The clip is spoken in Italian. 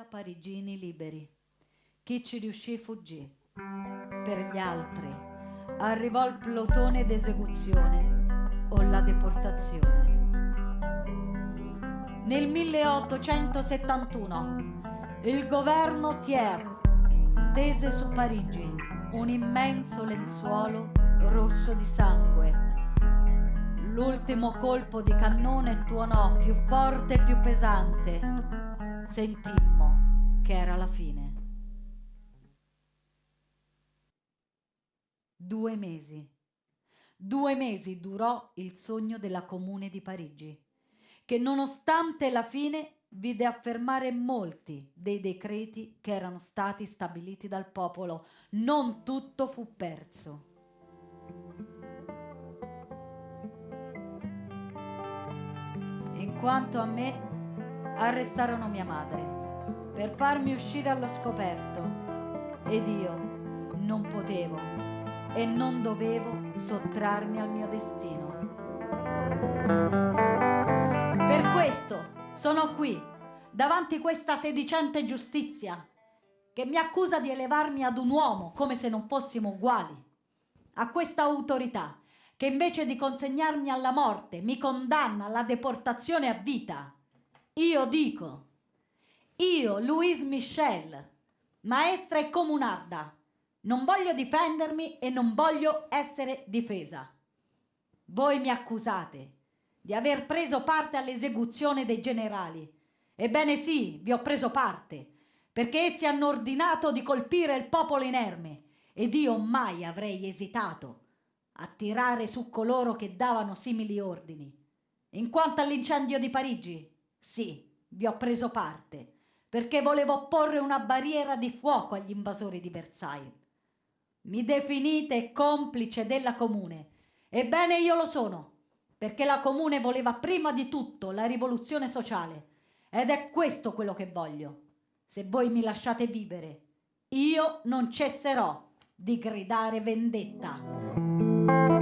20.000 parigini liberi. Chi ci riuscì fuggì. Per gli altri arrivò il plotone d'esecuzione o la deportazione. Nel 1871 il governo Thiers stese su Parigi un immenso lenzuolo rosso di sangue. L'ultimo colpo di cannone tuonò più forte e più pesante. Sentimmo che era la fine. Due mesi. Due mesi durò il sogno della Comune di Parigi, che nonostante la fine vide affermare molti dei decreti che erano stati stabiliti dal popolo. Non tutto fu perso. In quanto a me, arrestarono mia madre per farmi uscire allo scoperto ed io non potevo e non dovevo sottrarmi al mio destino. Per questo sono qui, davanti questa sedicente giustizia, che mi accusa di elevarmi ad un uomo come se non fossimo uguali. A questa autorità, che invece di consegnarmi alla morte mi condanna alla deportazione a vita. Io dico, io, Louise Michel, maestra e comunarda, non voglio difendermi e non voglio essere difesa. Voi mi accusate di aver preso parte all'esecuzione dei generali. Ebbene sì, vi ho preso parte, perché essi hanno ordinato di colpire il popolo inerme ed io mai avrei esitato a tirare su coloro che davano simili ordini. In quanto all'incendio di Parigi, sì, vi ho preso parte, perché volevo porre una barriera di fuoco agli invasori di Versailles. Mi definite complice della comune. Ebbene io lo sono perché la comune voleva prima di tutto la rivoluzione sociale ed è questo quello che voglio. Se voi mi lasciate vivere, io non cesserò di gridare vendetta.